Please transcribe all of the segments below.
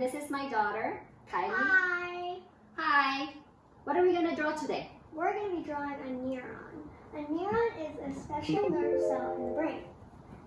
And this is my daughter, Kylie. Hi. Hi. What are we gonna draw today? We're going to be drawing a neuron. A neuron is a special nerve cell in the brain.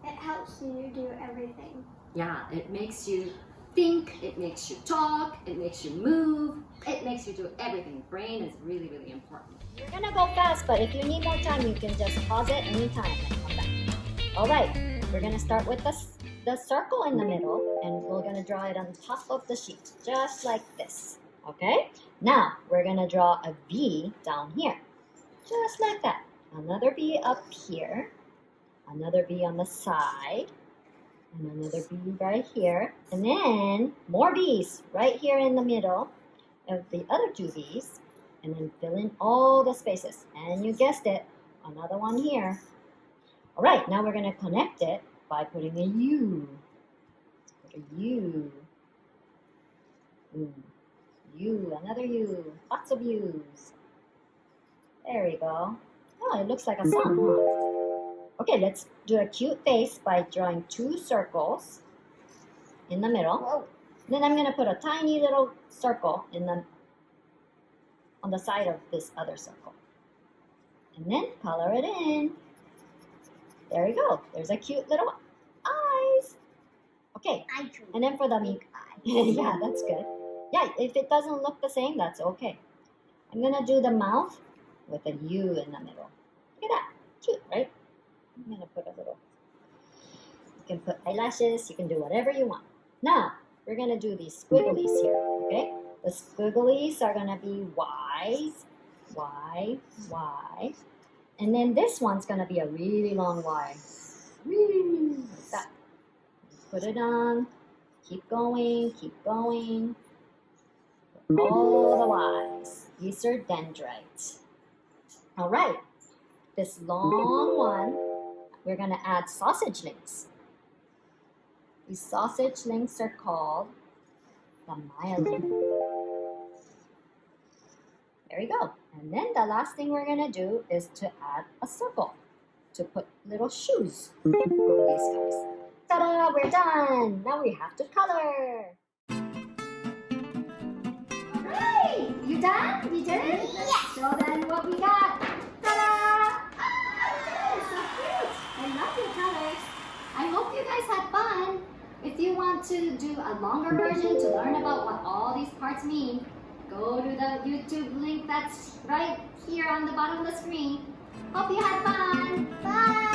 It helps you do everything. Yeah, it makes you think, it makes you talk, it makes you move, it makes you do everything. Brain is really, really important. You're gonna go fast, but if you need more time, you can just pause it anytime and come back. All right, we're gonna start with the, s- the circle in the middle, and we're gonna draw it on top of the sheet, just like this. Okay? Now, we're gonna draw a V down here, just like that. Another V up here, another V on the side, and another V right here, and then more V's right here in the middle of the other two V's and then fill in all the spaces. And you guessed it, another one here. All right, now we're gonna connect it by putting a U. Put a U. U, another U, lots of U's. There we go. Oh, it looks like a song. Okay, let's do a cute face by drawing two circles in the middle. Whoa. Then I'm gonna put a tiny little circle in the on the side of this other circle. And then color it in. There we go. There's a cute little. Okay, I drew and then for the big eye. yeah, that's good. Yeah, if it doesn't look the same, that's okay. I'm gonna do the mouth with a U in the middle. Look at that. Cute, right? I'm gonna put a little. You can put eyelashes, you can do whatever you want. Now, we're gonna do these squigglies here, okay? The squigglies are gonna be Y's, Y, Y. And then this one's gonna be a really long Y. That. Put it on. Keep going, keep going. All the Y's. These are dendrites. All right. This long one, we're gonna add sausage links. These sausage links are called the myelin. There we go. And then the last thing we're gonna do is to add a circle to put little shoes on these guys. Ta-da, we're done. Now we have to color. Alright, you done? You did it? Let's show them what we got. Ta-da! Ah, so cute. I love your colors. I hope you guys had fun. If you want to do a longer version to learn about what all these parts mean, go to the YouTube link that's right here on the bottom of the screen. Hope you had fun.